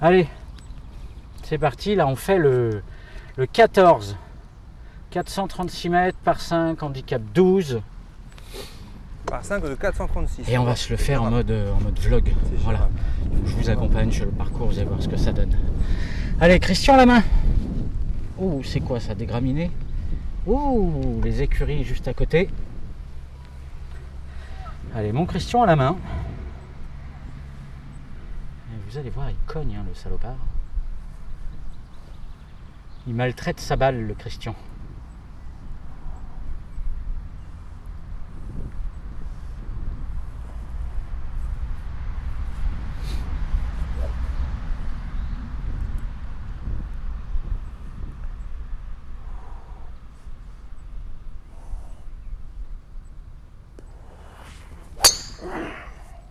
Allez, c'est parti. Là, on fait le, le 14. 436 mètres par 5, handicap 12. Par 5 de 436. Et on va se le faire en mode, en mode vlog. Voilà. Je vous accompagne sur le parcours, vous allez voir ce que ça donne. Allez, Christian, la main. Ouh, c'est quoi ça, des graminées? Ouh, les écuries juste à côté. Allez, mon Christian à la main. Vous allez voir, il cogne, hein, le salopard. Il maltraite sa balle, le Christian.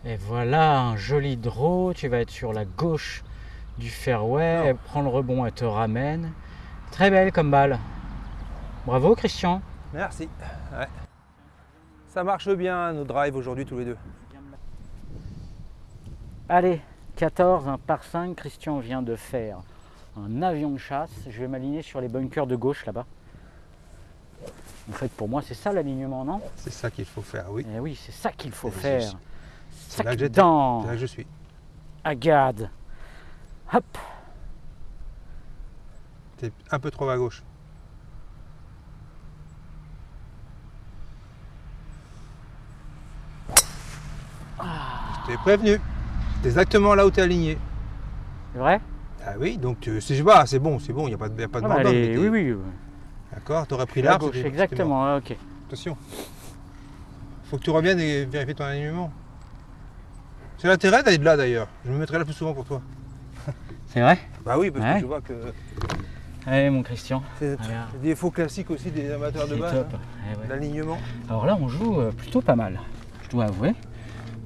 Et voilà un joli draw. Tu vas être sur la gauche du fairway. Elle prend le rebond, elle te ramène. Très belle comme balle. Bravo Christian. Merci. Ouais. Ça marche bien nos drives aujourd'hui tous les deux. Allez, 14, un par 5. Christian vient de faire un avion de chasse. Je vais m'aligner sur les bunkers de gauche là-bas. En fait, pour moi, c'est ça l'alignement, non? C'est ça qu'il faut faire, oui. Eh oui, c'est ça qu'il faut faire. C'est là que j'étais. C'est là que je suis. agade. Hop. T'es un peu trop à gauche. Je t'ai prévenu. C'est exactement là où tu es aligné. C'est vrai? Ah oui, donc tu- si je vois, c'est bon, c'est bon, il n'y a pas de, y a pas de Ah bah, t'es- Oui, oui. oui. D'accord, tu aurais pris À l'arbre. exactement. Ok. Attention. Faut que tu reviennes et vérifier ton alignement. C'est l'intérêt d'aller de là d'ailleurs. Je me mettrai là plus souvent pour toi. C'est vrai? Bah oui, parce Ouais. que je vois que Allez, mon Christian. c'est des défauts classiques aussi des amateurs de base. hein. Eh ouais. L'alignement. Alors là, on joue euh, plutôt pas mal, je dois avouer.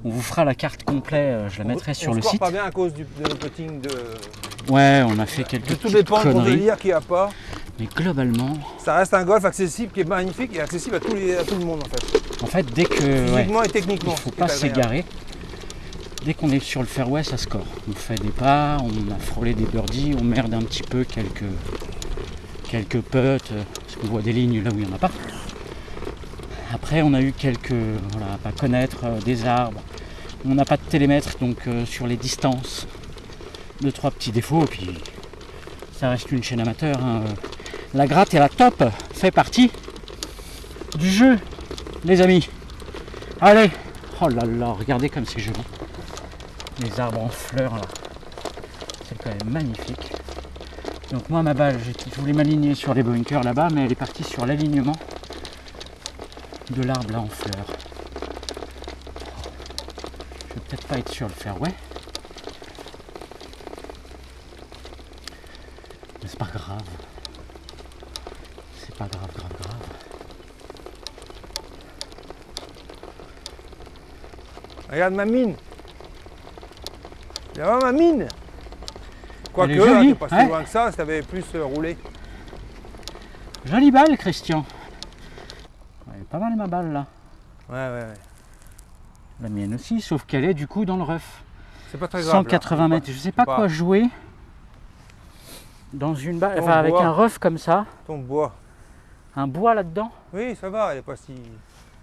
On vous fera la carte complète, euh, je la mettrai on, sur le site. pas bien à cause du, de putting de, Ouais, on a fait quelques de délire qu'il n'y a pas. Mais globalement, Ça reste un golf accessible qui est magnifique et accessible à, tous les, à tout le monde en fait. en fait, dès que. ouais, Physiquement et techniquement. il faut ce qui pas s'égarer. Dès qu'on est sur le fairway, ça score. On fait des pas, on a frôlé des birdies, on merde un petit peu quelques, quelques euh, parce qu'on voit des lignes là où il n'y en a pas. Après, on a eu quelques. Voilà, pas connaître euh, des arbres. On n'a pas de télémètre, donc euh, sur les distances, deux, trois petits défauts, et puis ça reste une chaîne amateur. hein. La gratte et la top fait partie du jeu, les amis. Allez Oh là là, regardez comme c'est joli. Les arbres en fleurs là. C'est quand même magnifique. Donc moi ma balle, je voulais m'aligner sur les bunkers là-bas, mais elle est partie sur l'alignement de l'arbre là en fleurs. Je vais peut-être pas être sur le fairway. Mais c'est pas grave. C'est pas grave, grave, grave. Regarde ma mine. Regarde ma mine. Quoique, Elle est là, jolie, t'es pas si ouais. loin que ça, ça avait plus euh, roulé. Jolie balle, Christian. Elle est pas mal ma balle là. Ouais, ouais, ouais. La mienne aussi, sauf qu'elle est du coup dans le rough. C'est pas très grave. là. 180 mètres. Je sais pas pas- quoi jouer dans une balle, enfin avec bois. un rough comme ça, Ton bois. un bois là-dedans. Oui, ça va, elle est pas si.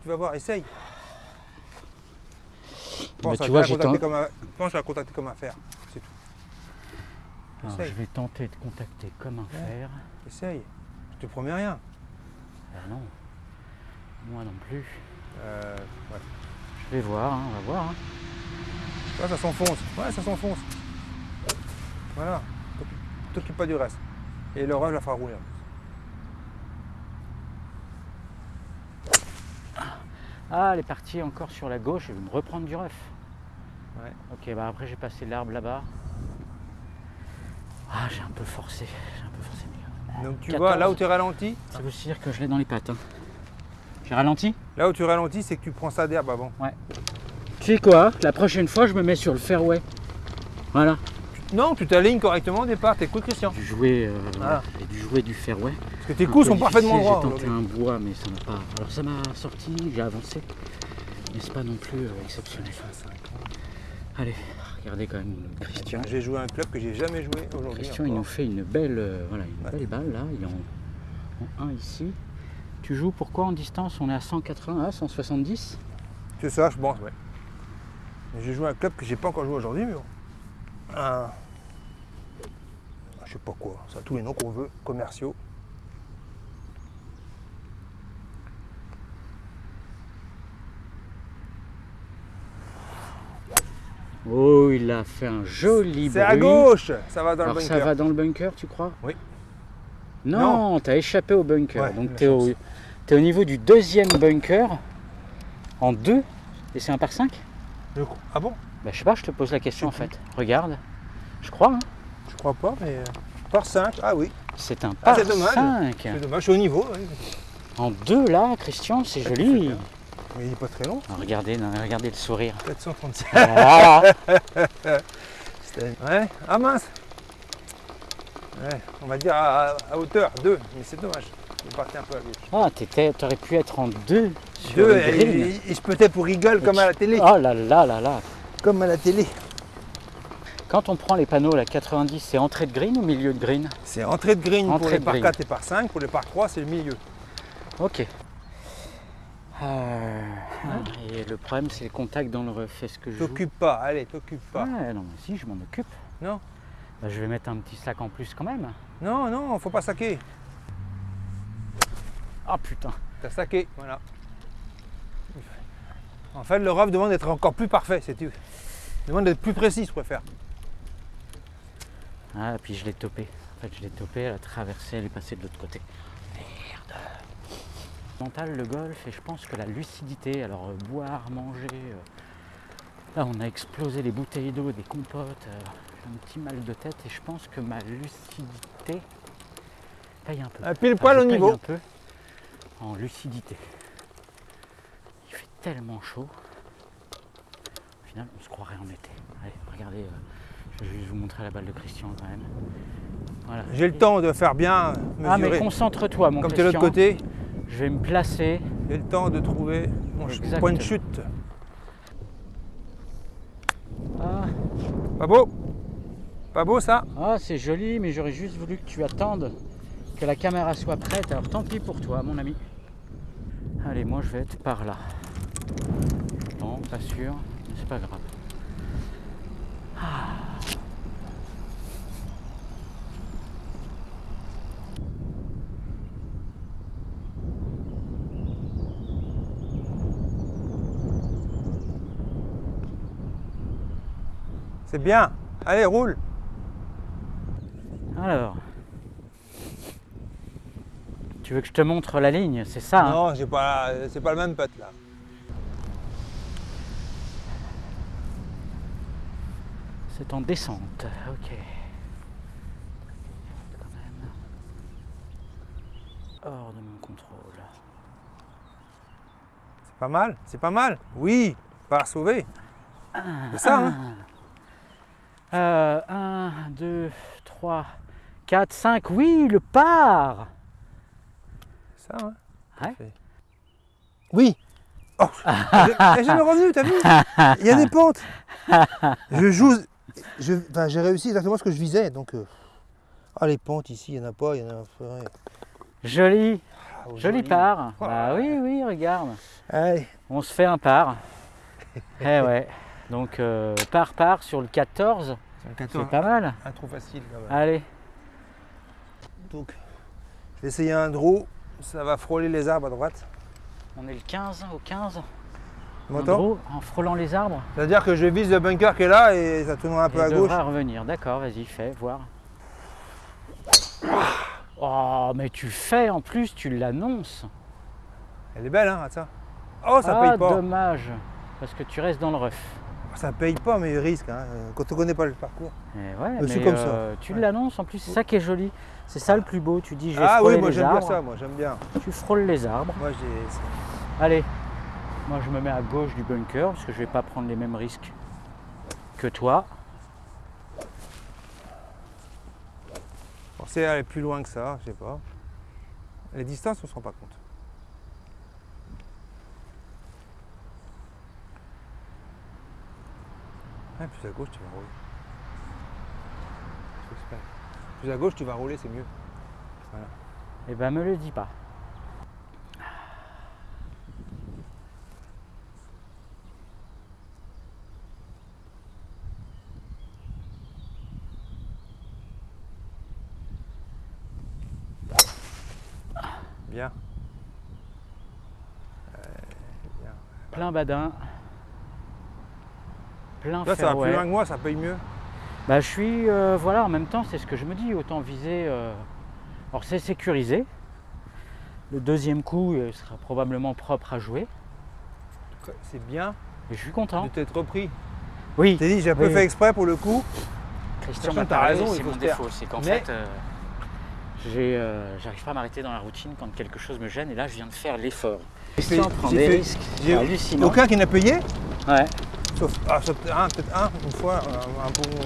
Tu vas voir, essaye. Pense, Bah, à tu vois, contacter comme à... Pense à contacter comme affaire. C'est tout. Alors, je vais tenter de contacter comme un fer. Essaye. Je te promets rien. Ah non, moi non plus. Euh, ouais. Je vais voir, hein, on va voir. hein. Ouais, ça s'enfonce. Ouais, ça s'enfonce. Voilà. T'occupe- pas du reste. Et le rêve la fera rouler. en plus. Ah, elle est partie encore sur la gauche, elle veut me reprendre du rough. Ouais. Ok, bah après j'ai passé l'arbre là-bas. Ah, j'ai un peu forcé, j'ai un peu forcé. mais- Donc tu 14. vois, là où tu ralentis, Ça veut dire que je l'ai dans les pattes. hein. J'ai ralenti là où tu ralentis, c'est que tu prends ça d'herbe avant. Tu sais quoi La prochaine fois, je me mets sur le fairway. Voilà. Non, tu t'alignes correctement au départ, t'écoutes Christian. Du jouer, euh, Voilà. j'ai dû jouer du fairway. Parce que tes coups sont parfaitement droits. J'ai tenté un bois, mais ça m'a pas. Alors ça m'a sorti, j'ai avancé. Mais c'est pas non plus euh, exceptionnel. Allez, Regardez quand même Christian. J'ai joué à un club que j'ai jamais joué aujourd'hui. Christian, il encore. nous fait une belle, euh, voilà, une Ouais. belle balle là. Il est en, en 1 ici. Tu joues pourquoi en distance? On est à 180, ah, 170 C'est ça, je pense, ouais. J'ai joué à un club que j'ai pas encore joué aujourd'hui, mais bon. Un... Je sais pas quoi, ça a tous les noms qu'on veut, commerciaux. Oh, il a fait un joli C'est à bruit. gauche, ça va dans Alors le ça bunker. va dans le bunker, tu crois? Oui. Non, t'as échappé au bunker. Ouais, Donc t'es au, au niveau du deuxième bunker en deux. Et c'est un par 5 Je crois- Ah bon? Bah je sais pas, je te pose la question en fait. Regarde. Je crois, hein. Je crois pas, mais. euh, Par 5, ah oui, c'est un Ah, par c'est dommage. 5. c'est dommage, je suis au niveau. En deux là, Christian, c'est joli. mais il est pas très long, Ah, Regardez, non, regardez le sourire. 436. Voilà. C'était- Ouais, ah mince Ouais, on va dire à, à hauteur, 2, mais c'est dommage. Il partait un peu à gauche. Ah, t'aurais pu être en deux sur Deux, le et, green. et- et je peut-être pour rigole comme à la télé. Oh là là là là. Comme à la télé. Quand on prend les panneaux, la 90, c'est entrée de green ou milieu de green? C'est entrée de green pour Entrée les de par green. 4 et par 5, pour les par 3 c'est le milieu. Ok. Euh, et le problème, c'est le contact dans le ref. Est-ce que je T'occupe pas, allez, t'occupe pas. Ouais, non, mais si, je m'en occupe. Non. Bah, je vais mettre un petit sac en plus quand même. Non, non, faut pas saquer. Ah putain. T'as saqué, voilà. En fait, le rough demande d'être encore plus parfait, c'est tout. Demande d'être plus précis, je préfère. Ah, puis je l'ai topé. En fait, je l'ai topé, elle a traversé, elle est passée de l'autre côté. Merde. Mental, le golf, et je pense que la lucidité, alors euh, boire, manger. euh, là, on a explosé les bouteilles d'eau, des compotes. euh, j'ai un petit mal de tête, et je pense que ma lucidité paye un peu. Un pile poil au niveau. un peu en lucidité. Tellement chaud. Au final, on se croirait en été. Allez, regardez, euh, je vais juste vous montrer la balle de Christian quand même. Voilà. J'ai le temps de faire bien Ah, mais mesurer. concentre-toi, mon Comme tu es de l'autre côté, Je vais me placer. j'ai le temps de trouver mon Exactement. point de chute. Ah, Pas beau Pas beau ça ah, c'est joli, mais j'aurais juste voulu que tu attendes que la caméra soit prête. Alors tant pis pour toi, mon ami. Allez, moi je vais être par là. Non, pas sûr, mais c'est pas grave. C'est bien. Allez, roule. Alors. Tu veux que je te montre la ligne, c'est ça hein? Non, j'ai pas, c'est pas le même putt là. C'est en descente, ok. Quand même. Hors de mon contrôle. C'est pas mal, c'est pas mal. Oui, pas sauver. C'est ça, hein Euh, 1, 2, 3, 4, 5. Oui, le par C'est ça, hein Ouais. Fait. Oui. Oh, j'ai le revenu, t'as vu? Il y a des pentes. Je joue. Enfin, j'ai réussi exactement ce que je visais, donc. euh, Ah, les pentes ici, il n'y en a pas, il y en a. ouais. Joli, Ah, oh, joli par. Bah oui, oui, regarde. Allez, On se fait un par. eh ouais. Donc euh, par par sur le 14, c'est un c'est 14, pas mal. un trou facile quand même. Allez, Donc, je vais essayer un draw. Ça va frôler les arbres à droite. on est le 15 au 15. En m'entends gros, en frôlant les arbres. C'est-à-dire que je vise le bunker qui est là et ça tourne un peu Il à gauche. devra revenir. D'accord, vas-y, fais, voir. Oh, mais tu fais en plus, tu l'annonces. Elle est belle, hein, ça. Oh, ça ah, paye pas. dommage, parce que tu restes dans le ref. Ça paye pas, mais il risque. Hein. Quand on connaît pas le parcours. Eh ouais, Je suis mais ça. euh, tu Ouais. l'annonces en plus, c'est ça qui est joli. C'est ça le plus beau. Tu dis, je vais Ah oui, moi j'aime bien ça, moi j'aime bien. Tu frôles les arbres. Moi j'ai. Allez, moi je me mets à gauche du bunker parce que je vais pas prendre les mêmes risques que toi. pensais aller plus loin que ça, je sais pas. Les distances, on se rend pas compte. Plus à gauche, tu vas rouler. Plus à gauche, tu vas rouler, c'est mieux. Eh ben me le dis pas. Bien. Euh, bien. Plein badin. Plein Là, ça va plus loin que moi, ça paye mieux. Bah, je suis, euh, voilà, en même temps, c'est ce que je me dis, autant viser. euh, Alors, c'est sécurisé. Le deuxième coup euh, sera probablement propre à jouer. C'est bien Et je suis de content. t'être repris. Oui, T'es dit, j'ai un peu fait exprès pour le coup. Christian t'as raison, il c'est mon défaut. C'est qu'en fait, euh, euh, j'arrive pas à m'arrêter dans la routine quand quelque chose me gêne. Et là, je viens de faire l'effort. Christian prend des fait- risques. j'ai- C'est hallucinant. Aucun qui n'a payé, Ouais. sauf, ah, sauf un, peut-être un, une fois, un, un bon.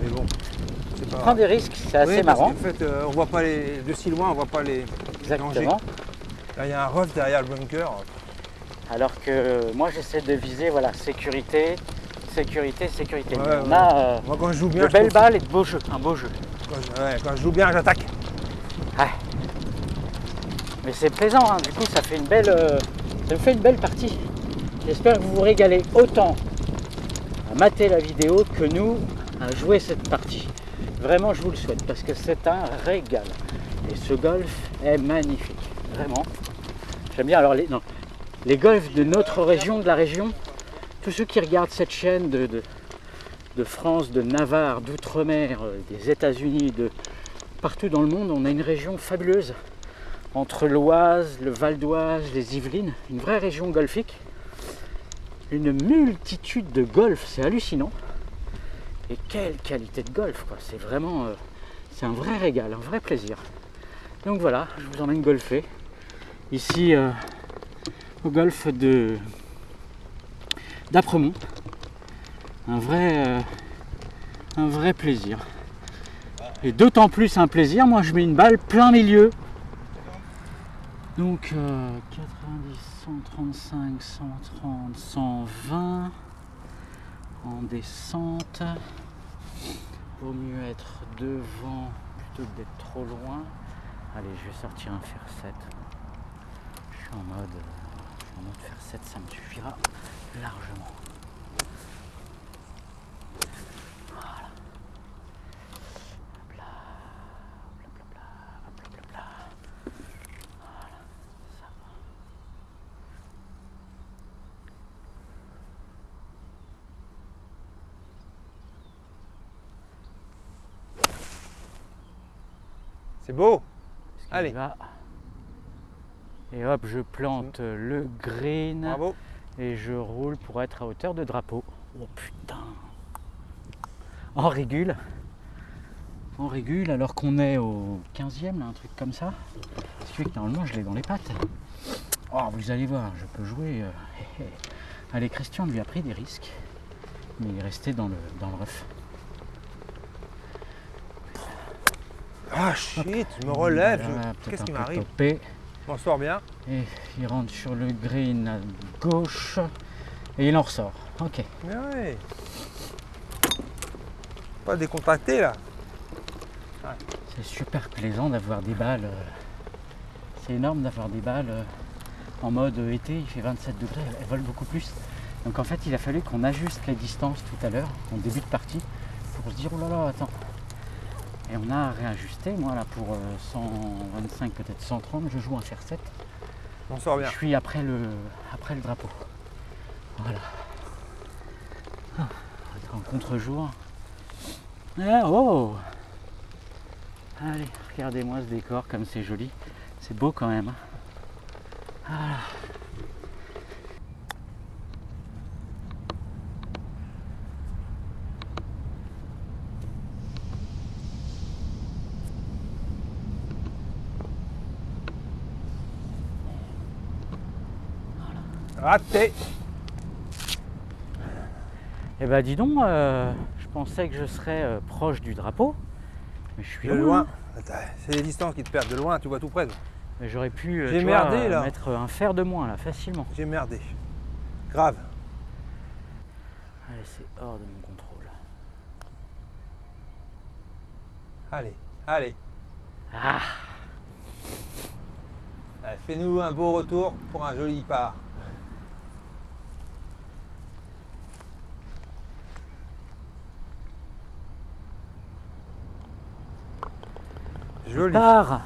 Mais bon, c'est pas. Prend des risques, c'est assez Oui, parce marrant. qu'en fait, euh, on voit pas les. De si loin, on voit pas les. Exactement. Là, il y a un rough derrière le bunker. Alors que moi, j'essaie de viser, voilà, sécurité, sécurité, sécurité. Ouais, on ouais. a euh, Moi, quand je joue bien, de belles balles et de beaux jeux. Un beau jeu. Quand je, joue bien, j'attaque. Mais c'est plaisant, hein. du coup ça fait une belle, euh, ça me fait une belle partie. J'espère que vous vous régalez autant à mater la vidéo que nous à jouer cette partie. Vraiment je vous le souhaite parce que c'est un régal. Et ce golf est magnifique, vraiment. J'aime bien alors les, golfs de notre région, de la région, tous ceux qui regardent cette chaîne de, de France, de Navarre, d'outre-mer, euh, des États-Unis, de partout dans le monde, on a une région fabuleuse entre l'Oise, le Val d'Oise, les Yvelines, une vraie région golfique, une multitude de golfs, c'est hallucinant. Et quelle qualité de golf, quoi. C'est vraiment, euh, un vrai régal, un vrai plaisir. Donc voilà, je vous emmène golfer ici euh, au golfe d'Apremont. Un vrai, euh, un vrai plaisir. Et d'autant plus un plaisir, moi je mets une balle plein milieu donc euh, 90, 135, 130, 120 en descente. Vaut mieux être devant plutôt que d'être trop loin. Allez, je vais sortir un fer 7. Je suis en mode, euh, je suis en mode fer 7, ça me suffira largement. Voilà. Hop là, hop là, hop là, hop là, hop là. C'est beau. Allez. va Et hop, je plante le green Bravo. et je roule pour être à hauteur de drapeau. Oh putain En régule. En régule alors qu'on est au 15e, là, un truc comme ça. Ce qui fait que normalement je l'ai dans les pattes. Oh, vous allez voir, je peux jouer. euh. Allez, Christian lui a pris des risques. Mais il est resté dans le, dans le rough. Ah shit, je me relève. Voilà, Qu'est-ce qui m'arrive m'en sors bien. Et il rentre sur le green à gauche et il en ressort. Ok. Mais ouais. Pas décontracté là. C'est super plaisant d'avoir des balles. euh, C'est énorme d'avoir des balles euh, en mode été, il fait 27 degrés, elles volent beaucoup plus. Donc en fait il a fallu qu'on ajuste les distances tout à l'heure, en début de partie, pour se dire oh là là attends. Et on a réajusté, moi là pour euh, 125, peut-être 130, je joue un fer 7. Je m'en sors bien. Je suis après le, après le drapeau. Voilà. Ah, on en contre-jour. Ah, oh Allez, regardez-moi ce décor comme c'est joli. C'est beau quand même. hein. Voilà. Raté. Eh ben dis donc, euh, je pensais que je serais euh, proche du drapeau. Mais je suis De loin. C'est les distances qui te perdent. De loin, tu vois tout près. Mais J'aurais pu euh, J'ai tu vois, merdé, là. mettre un fer de moins là, facilement. J'ai merdé. Grave. Allez, c'est hors de mon contrôle. Allez, allez. Ah Allez, Fais-nous un beau retour pour un joli part. Joli, Part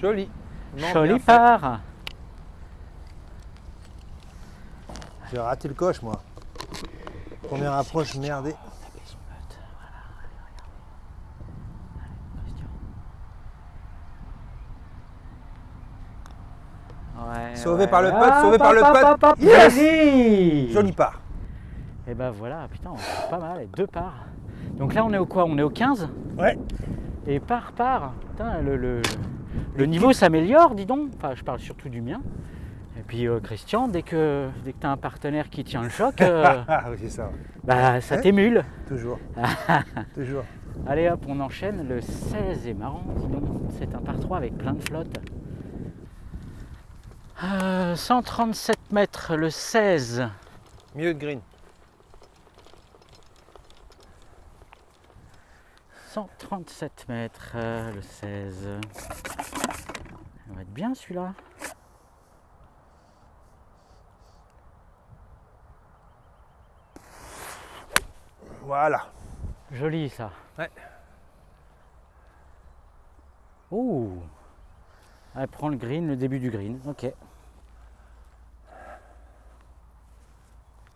joli. Non, Joli part J'ai raté le coche, moi. Première approche merdée. Ouais, Sauvé ouais. par le putt, Hop, sauvé par le hop, Yes joli part. Et ben voilà, putain, on fait pas mal, deux parts. Donc là, on est au quoi? On est au 15 Ouais. Et par part, putain, le, le, le niveau s'améliore, dis donc. Enfin, je parle surtout du mien. Et puis euh, Christian, dès que, dès que tu as un partenaire qui tient le choc, euh, Ah oui, ça. bah, ça t'émule. Toujours. Toujours. Allez hop, on enchaîne. Le 16 est marrant, dis donc. C'est un par 3 avec plein de flotte. Euh, 137 mètres, le 16. Milieu de green. 137 mètres, euh, le 16. Ça va être bien celui-là. Voilà. Joli ça. Ouais. Ouh. Elle prend le green, le début du green. Ok.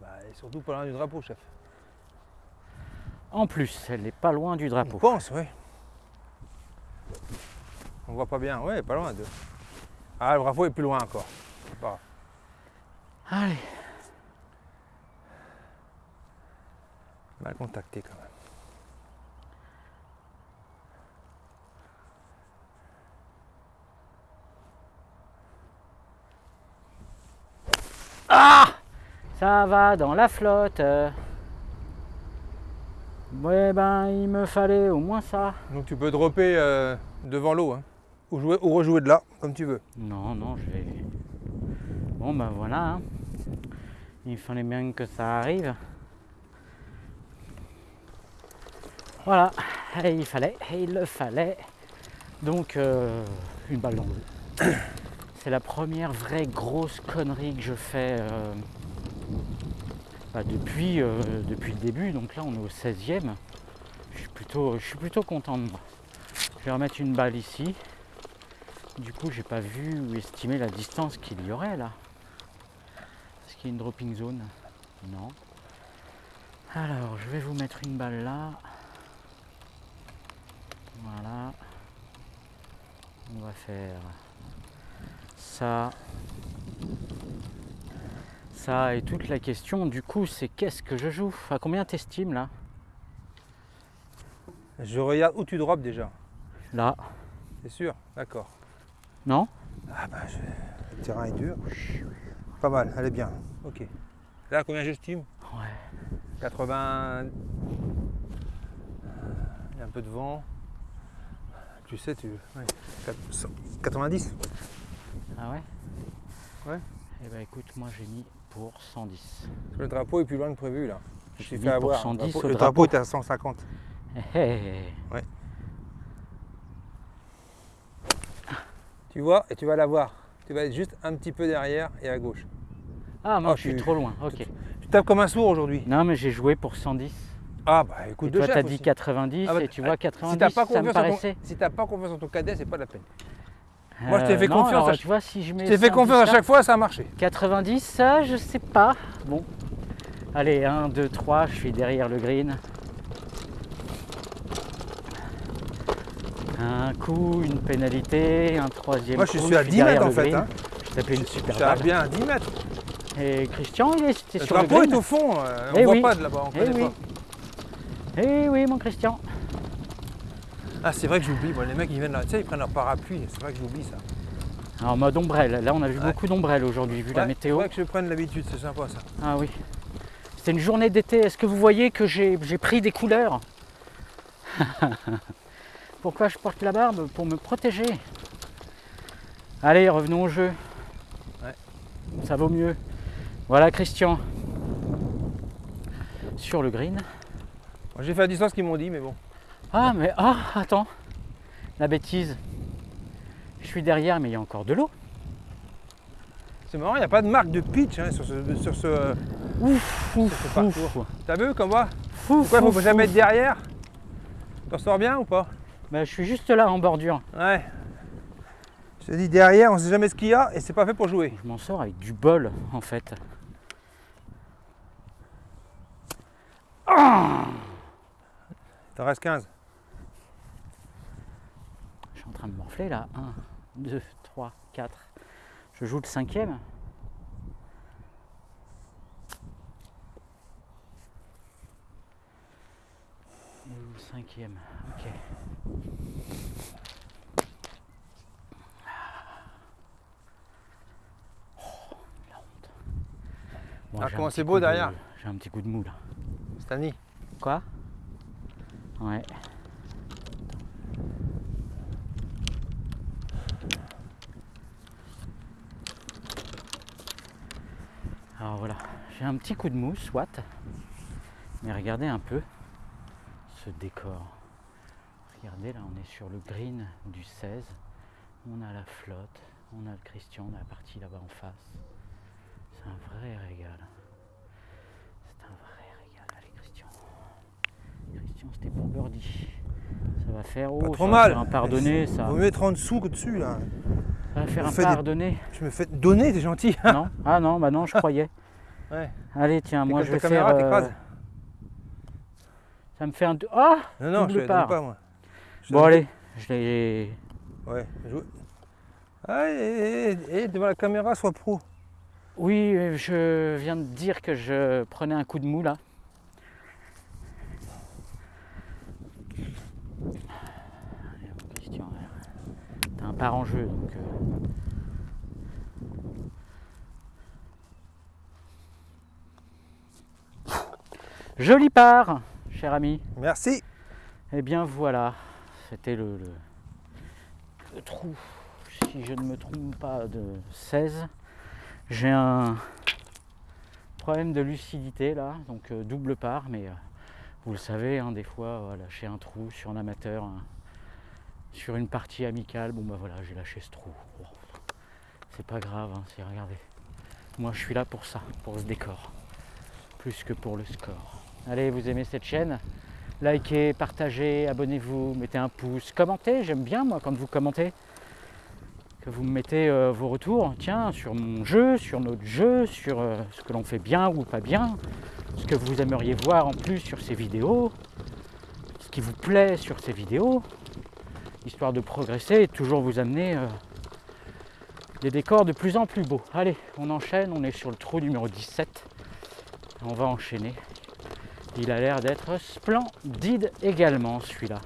Bah, et surtout pas loin du drapeau, chef. En plus, elle n'est pas loin du On drapeau. pense, oui. On voit pas bien. Ouais, pas loin de. Ah, le drapeau est plus loin encore. Pas. Allez. Mal contacté quand même. Ça va dans la flotte. Ouais ben il me fallait au moins ça. Donc tu peux dropper euh, devant l'eau, hein. ou, jouer, ou rejouer de là, comme tu veux. Non, non, je vais. Bon ben voilà. hein. Il fallait bien que ça arrive. Voilà, et il fallait, et il le fallait. Donc euh, une balle dans l'eau. C'est la première vraie grosse connerie que je fais euh, bah, depuis, euh, depuis le début. Donc là on est au 16e. Je suis plutôt, je suis plutôt content de moi. Je vais remettre une balle ici. Du coup, j'ai pas vu ou estimé la distance qu'il y aurait là. Est-ce qu'il y a une dropping zone? Non. Alors, je vais vous mettre une balle là. Voilà. On va faire ça. Ça et toute la question du coup c'est qu'est-ce que je joue? À combien t'estimes là? Je regarde où tu drops déjà. Là C'est sûr? D'accord. Non? Ah bah, je- le terrain est dur. Pas mal, elle est bien. Ok. Là, combien j'estime? Ouais. 80. Il y a un peu de vent. Tu sais, tu. ouais, 400 90 Ah ouais? Ouais. Eh ben écoute, moi j'ai mis pour 110. Le drapeau est plus loin que prévu là. Je suis fait avoir. 110 le drapeau, au le drapeau. était à 150. Hé hé. Tu vois, et tu vas la voir. Tu vas être juste un petit peu derrière et à gauche. Ah non, Oh, je suis tu- trop loin. Ok. Tu tapes comme un sourd aujourd'hui. Non, mais j'ai joué pour 110. Ah bah écoute, Et de toi, t'as dit aussi. 90 Ah bah, et tu vois Si 90, t'as pas ça me paraissait. ton, si t'as pas confiance en ton cadet, c'est pas la peine. Moi, je t'ai Euh, fait non, confiance alors, à tu vois, si je mets Je t'ai fait 110 confiance à chaque fois, ça a marché. 90, ça, je sais pas. Bon. Allez, 1, 2, 3, je suis derrière le green. Un coup, une pénalité, un troisième Moi, je coup, suis à 10 derrière mètres en fait. green. Hein. Je tapais une Je super à balle. bien à 10 mètres. Et Christian, il était Le sur le drapeau est green. au fond, euh, on Eh voit oui. pas de là-bas, on Eh connaît oui. pas. Eh oui, mon Christian. Ah, c'est vrai que j'oublie, les mecs ils viennent là, tu sais, ils prennent leur parapluie, c'est vrai que j'oublie ça. En mode ombrelle. Là, on a vu Ouais. beaucoup d'ombrelles aujourd'hui, vu la météo. C'est vrai que je prenne l'habitude, c'est sympa ça. Ah oui. C'était une journée d'été. Est-ce que vous voyez que j'ai pris des couleurs Pourquoi je porte la barbe Pour me protéger. Allez, revenons au jeu. Ouais. Ça vaut mieux. Voilà Christian. sur le green. J'ai fait la distance qu'ils m'ont dit, mais bon. Ah, mais ah, attends, la bêtise. Je suis derrière, mais il y a encore de l'eau. C'est marrant, il n'y a pas de marque de pitch hein, sur ce. Sur ce... Ouf, ouf, ce parcours. T'as vu comme moi Pourquoi faut ouf, jamais être derrière T'en sors bien ou pas Bah, je suis juste là en bordure. Ouais. Je te dis derrière, on sait jamais ce qu'il y a et c'est pas fait pour jouer. Je m'en sors avec du bol en fait. T'en reste 15. Je là. 1, 2, 3, 4. Je joue le cinquième. Je joue le cinquième. Ok. Oh, la honte. Bon, Ah, comment c'est beau coup de- derrière. J'ai un petit coup de mou là. Stani. Quoi? Ouais. Alors voilà, j'ai un petit coup de mousse, soit. Mais regardez un peu ce décor. Regardez là, on est sur le green du 16. On a la flotte, on a le Christian, on a la partie là-bas en face. C'est un vrai régal. C'est un vrai régal, allez Christian. Christian, c'était pour birdie. Ça va faire, oh, trop ça va mal. faire un pardonné, ça. Vaut mieux être en dessous que dessus là. Ça va faire On un fait des- pardonné. Je me fais donner, t'es gentil. non Ah non, bah non, je croyais. Ouais. Allez, tiens, moi je vais ta caméra, faire. euh, ça me fait un. Ah Non, non, je part. pas moi. Je Bon, allez, je l'ai. Ouais. Ah, et, et- et- et devant la caméra, sois pro. Oui, euh, je viens de dire que je prenais un coup de mou là. Allez, ouais. t'as un part en jeu donc. euh, Joli part, cher ami. Merci. Eh bien voilà, c'était le, le- le trou, si je ne me trompe pas, de 16. J'ai un problème de lucidité là, donc euh, double part, mais euh, vous le savez, hein, des fois, euh, lâcher un trou sur un amateur, hein, sur une partie amicale, bon bah voilà, j'ai lâché ce trou. C'est pas grave, hein, c'est regardez. Moi je suis là pour ça, pour ce décor, plus que pour le score. Allez, vous aimez cette chaîne Likez, partagez, abonnez-vous, mettez un pouce, commentez, j'aime bien moi quand vous commentez. Que vous me mettez euh, vos retours, tiens, sur mon jeu, sur notre jeu, sur euh, ce que l'on fait bien ou pas bien, ce que vous aimeriez voir en plus sur ces vidéos, ce qui vous plaît sur ces vidéos, histoire de progresser et toujours vous amener euh, des décors de plus en plus beaux. Allez, on enchaîne, on est sur le trou numéro 17. On va enchaîner. Il a l'air d'être splendide également celui-là.